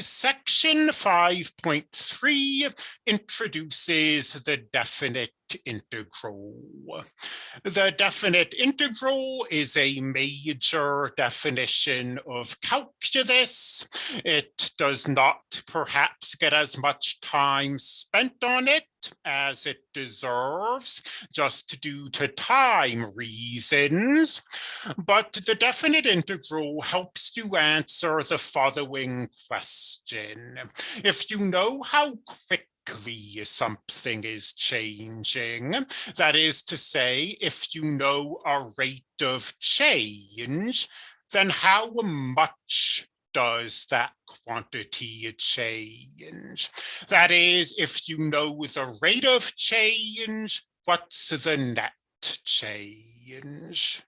Section 5.3 introduces the definite integral. The definite integral is a major definition of calculus. It does not perhaps get as much time spent on it as it deserves, just due to time reasons. But the definite integral helps to answer the following question. If you know how quick something is changing. That is to say, if you know a rate of change, then how much does that quantity change? That is, if you know the rate of change, what's the net change?